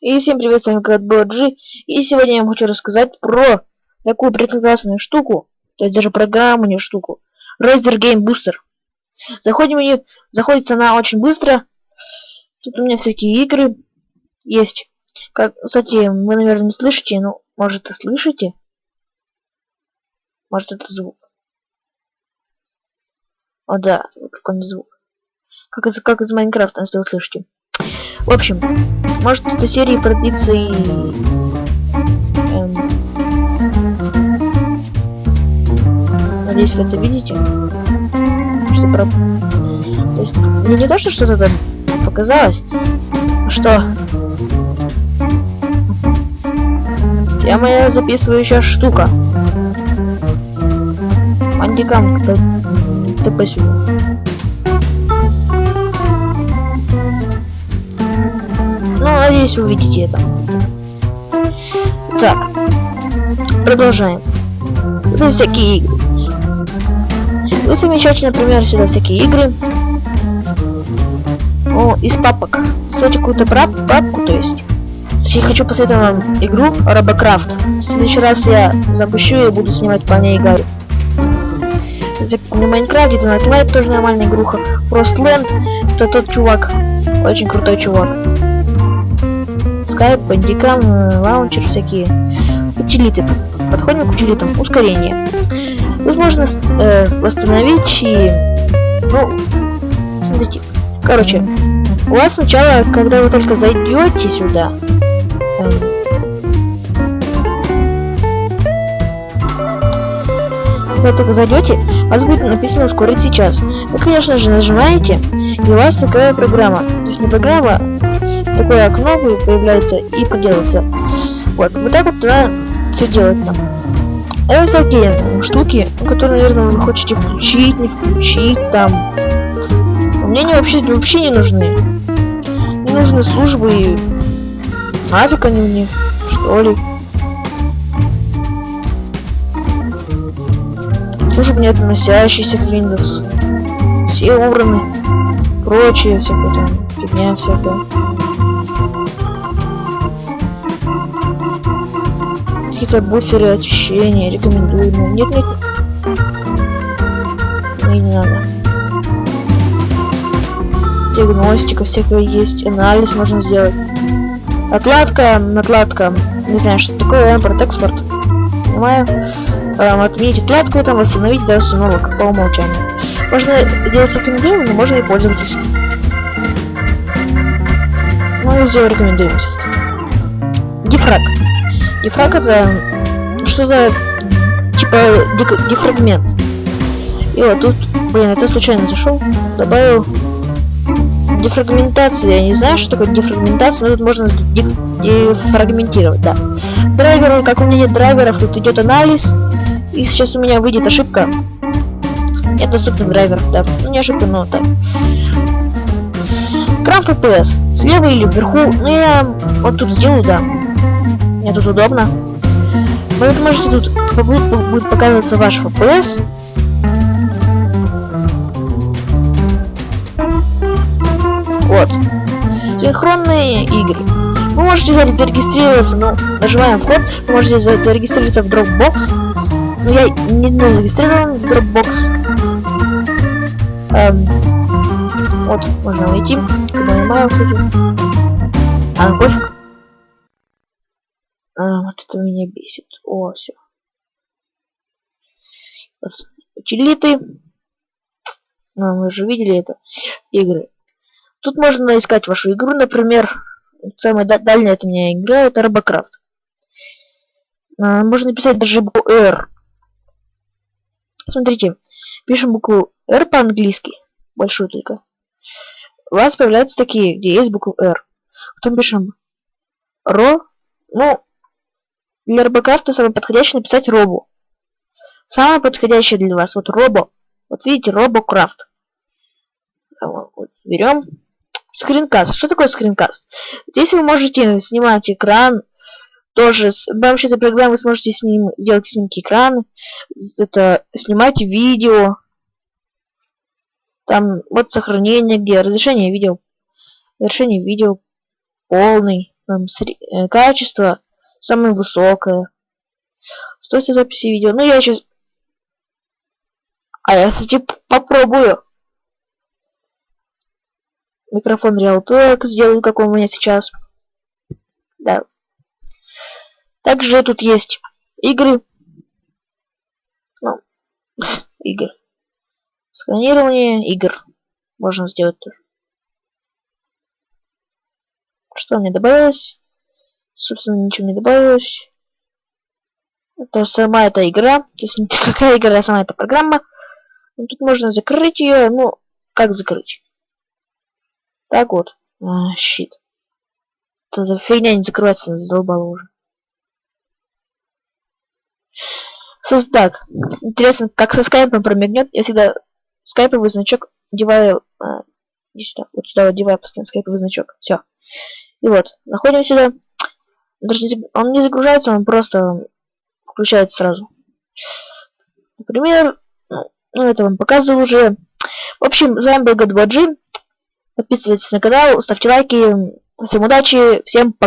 И всем привет, с вами G. И сегодня я вам хочу рассказать про такую прекрасную штуку, то есть даже программу, не штуку, Razer Game Booster. Заходим в нее, заходится она очень быстро. Тут у меня всякие игры есть. Как, кстати, вы, наверное, не слышите, ну, может, и слышите? Может, это звук. О, да, прикольный звук. Как из, как из Майнкрафта, если вы слышите. В общем, может эта серия продлится и... Эм... Надеюсь, вы это видите. Что про... То есть, мне не то, что что-то там показалось, а что... Я моя записывающая штука. Андикам, кто... ТП сюда. Надеюсь, вы увидите это. Так, продолжаем. Это всякие игры. Вы замечаете, например, сюда всякие игры. О, из папок. Ставьте какую-то папку, то есть. Я хочу посоветовать вам игру Робокрафт. В следующий раз я запущу и буду снимать по ней игры. На Майнкрафте, это Night тоже нормальная игруха. Frostland, это тот чувак. Очень крутой чувак. Skype, Bandicam, лаунчер всякие. Утилиты. Подходим к утилитам. Ускорение. Тут можно э, восстановить и... Ну, смотрите. Короче, у вас сначала, когда вы только зайдете сюда, эм, когда только зайдете, у вас будет написано ускорить сейчас. Вы, конечно же, нажимаете, и у вас такая программа. То есть не программа, такое окно появляется и поделается. Вот, вот так вот туда все делать нам. Это всякие штуки, которые, наверное, вы хотите включить, не включить там. Мне они вообще, вообще не нужны. Не нужны службы и нафиг они мне, что ли. Службы не относящиеся к Windows. Все убраны. Прочее всякое там, фигня всякая. Какие-то буферы очищения рекомендуемые. Нет, нет. Мне не надо. Диагностика всякая есть, анализ можно сделать. Отладка, накладка. Не знаю, что такое импорт, экспорт. Понимаю. Эм, отменить отладку, там восстановить до установок по умолчанию. Можно сделать рекомендуемым, но можно и пользоваться. Ну, я сделаю рекомендуемым. Дифраг. Дифраг это что-то типа дефрагмент. И вот тут, блин, это случайно зашел, добавил дефрагментация. Я не знаю, что такое дефрагментация, но тут можно дефрагментировать, да. Драйвер, как у меня нет драйверов, тут идет анализ. И сейчас у меня выйдет ошибка. Нет доступных драйверов, да. Ну не ошибка, но так. Крам FPS. Слева или вверху. Ну я вот тут сделаю, да. Мне тут удобно. Вы можете тут будет, показываться ваш FPS. Вот. Синхронные игры. Вы можете зарегистрироваться, ну, нажимаем вход, вы можете зарегистрироваться в Dropbox. Но я не, не зарегистрирован в Dropbox. Эм, вот, можно найти. Нажимаю, кстати. А, пофиг. А, вот это меня бесит. О, все. Утилиты. Ну, мы же видели это. Игры. Тут можно искать вашу игру, например. Самая дальняя от меня игра это Робокрафт. А, можно писать даже букву R. Смотрите. Пишем букву R по-английски. Большую только. У вас появляются такие, где есть буква R. Потом пишем ро. Ну, для робокрафта самое подходящее написать робу. Самое подходящее для вас вот робо. Вот видите, робокрафт. Вот, берем скринкаст. Что такое скринкаст? Здесь вы можете снимать экран. Тоже с помощью этой программы вы сможете с ним сделать снимки экрана. Это снимать видео. Там вот сохранение, где разрешение видео. Разрешение видео полный. там, э, качество самое высокое. Стоимость записи видео. Ну, я сейчас... А я, кстати, попробую. Микрофон Realtek сделаю, как у меня сейчас. Да. Также тут есть игры. Ну, игр. Сканирование игр. Можно сделать тоже. Что мне добавилось? Собственно, ничего не добавилось. Это сама эта игра. Есть не какая игра, а сама эта программа. Ну, тут можно закрыть ее. Ну, как закрыть? Так вот. А, щит. Эта фигня не закрывается, задолбала уже. Так, интересно, как со скайпом промигнет. Я всегда скайповый значок одеваю... А, сюда, вот сюда одеваю постоянно скайповый значок. Все. И вот, находим сюда. Даже он не загружается, он просто включается сразу. Например, ну это вам показывал уже. В общем, с вами был God Подписывайтесь на канал, ставьте лайки. Всем удачи, всем пока.